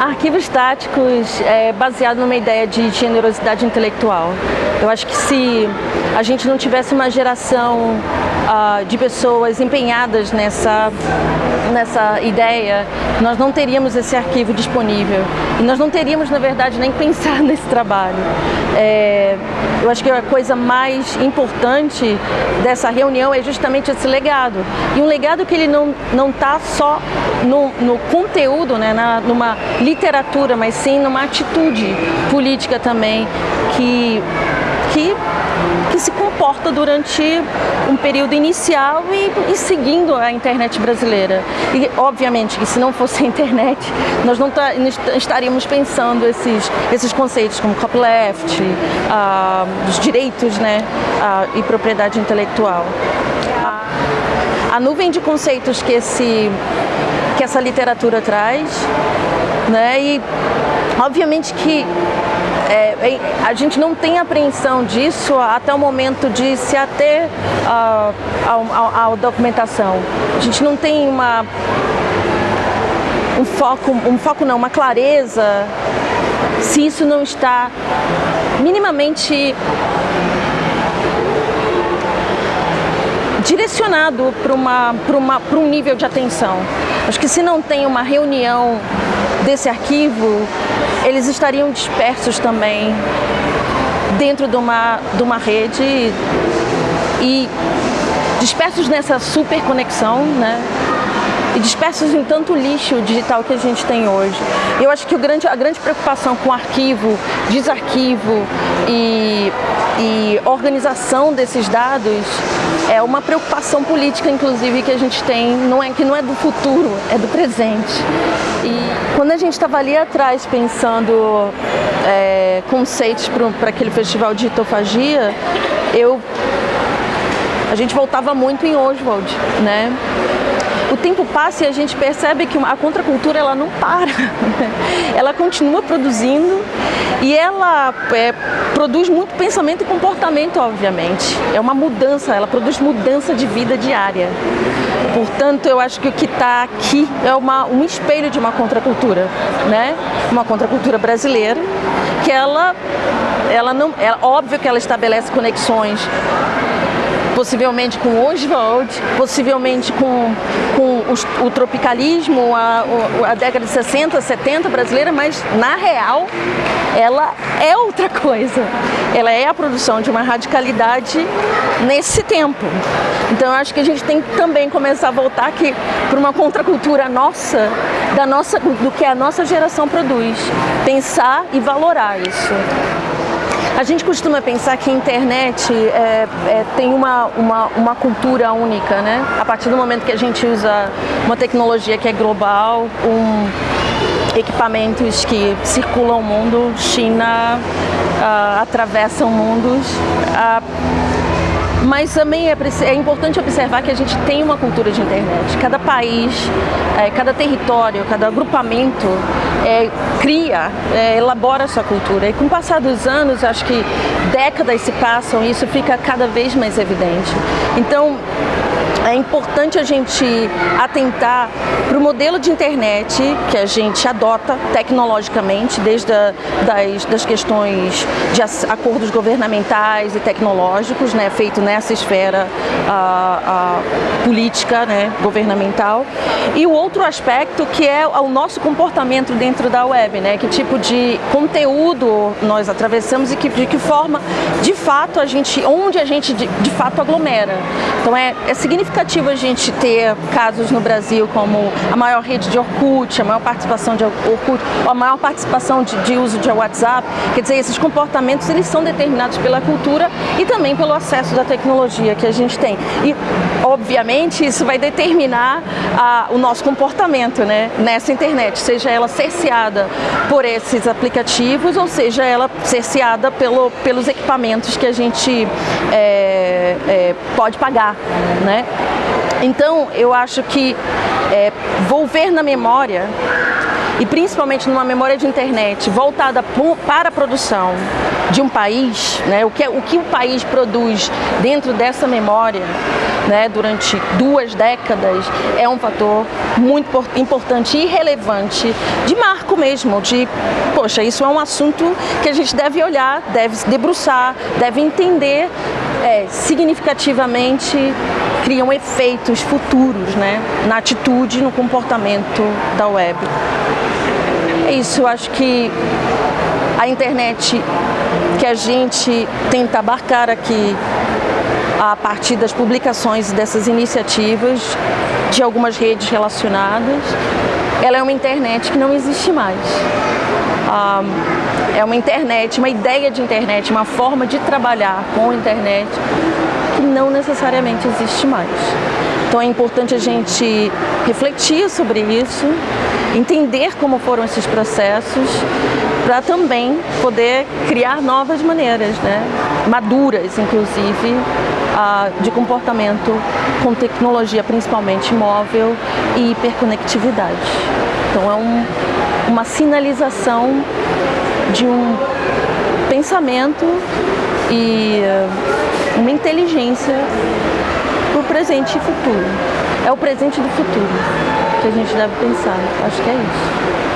Arquivos estáticos é baseado numa ideia de generosidade intelectual. Eu acho que se a gente não tivesse uma geração uh, de pessoas empenhadas nessa, nessa ideia, nós não teríamos esse arquivo disponível. E nós não teríamos, na verdade, nem pensar nesse trabalho. É, eu acho que a coisa mais importante dessa reunião é justamente esse legado. E um legado que ele não está só no, no, conteúdo, né, na, numa literatura, mas sim numa atitude política também que, que que se comporta durante um período inicial e, e, seguindo a internet brasileira. E, obviamente, que se não fosse a internet, nós não estaríamos pensando esses, esses conceitos como copyleft, ah, os direitos né, ah, e propriedade intelectual. A, a nuvem de conceitos que, esse, que essa literatura traz, né, e obviamente que é, a gente não tem apreensão disso até o momento de se ater uh, à documentação. A gente não tem uma, um foco, um foco não, uma clareza se isso não está minimamente direcionado para uma, uma, um nível de atenção. Acho que se não tem uma reunião desse arquivo, eles estariam dispersos também dentro de uma, de uma rede e dispersos nessa super conexão, né? E dispersos em tanto lixo digital que a gente tem hoje. Eu acho que grande, a grande preocupação com arquivo, desarquivo e, e organização desses dados é uma preocupação política, inclusive, que a gente tem, não é, que não é do futuro, é do presente. E quando a gente estava ali atrás pensando é, conceitos para aquele festival de hitofagia, eu, a gente voltava muito em Oswald, né? O tempo passa e a gente percebe que a contracultura ela não para, ela continua produzindo e ela é, produz muito pensamento e comportamento, obviamente. É uma mudança, ela produz mudança de vida diária. Portanto, eu acho que o que está aqui é uma, um espelho de uma contracultura, né? Uma contracultura brasileira, que ela, ela não, é óbvio que ela estabelece conexões possivelmente com Oswald, possivelmente com, com o, tropicalismo, a, a, década de 60, 70 brasileira, mas na real ela é outra coisa. Ela é a produção de uma radicalidade nesse tempo. Então eu acho que a gente tem que também começar a voltar aqui para uma contracultura nossa, da nossa, do que a nossa geração produz. Pensar e valorar isso. A gente costuma pensar que a internet é, é, tem uma, uma, uma cultura única, né? A partir do momento que a gente usa uma tecnologia que é global, um, equipamentos que circulam o mundo, China uh, atravessam mundos. Uh, mas também é, é, importante observar que a gente tem uma cultura de internet. Cada país, é, cada território, cada agrupamento é, cria, é, elabora sua cultura. E com o passar dos anos, acho que décadas se passam e isso fica cada vez mais evidente. Então, é importante a gente atentar para o modelo de internet que a gente adota tecnologicamente, desde a, das, das questões de acordos governamentais e tecnológicos, né, feito nessa esfera a política né, governamental. E o outro aspecto que é o nosso comportamento dentro da web, né, que tipo de conteúdo nós atravessamos e que, de que forma, de fato, a gente, onde a gente de, de fato aglomera. Então é, é significativo a gente ter casos no Brasil como a maior rede de Orkut, a maior participação de Orkut, a maior participação de, de uso de WhatsApp. Quer dizer, esses comportamentos eles são determinados pela cultura e também pelo acesso da tecnologia que a gente tem. E, isso vai determinar a, o nosso comportamento né, nessa internet, seja ela cerceada por esses aplicativos ou seja ela cerceada pelo, pelos equipamentos que a gente é, é, pode pagar. Né? Então, eu acho que é, volver na memória, e principalmente numa memória de internet voltada para a produção de um país, né, o, que, o que o país produz dentro dessa memória, né, durante duas décadas, é um fator muito importante e relevante, de marco mesmo, de, poxa, isso é um assunto que a gente deve olhar, deve se debruçar, deve entender é, significativamente, criam efeitos futuros né, na atitude, no comportamento da web. É isso, eu acho que a internet que a gente tenta abarcar aqui a partir das publicações dessas iniciativas de algumas redes relacionadas, ela é uma internet que não existe mais. Ah, é uma internet, uma ideia de internet, uma forma de trabalhar com a internet que não necessariamente existe mais. Então é importante a gente refletir sobre isso, entender como foram esses processos, para também poder criar novas maneiras, né? maduras inclusive, de comportamento com tecnologia, principalmente móvel e hiperconectividade. Então é um, uma sinalização de um pensamento e uma inteligência para o presente e futuro. É o presente do futuro que a gente deve pensar. Acho que é isso.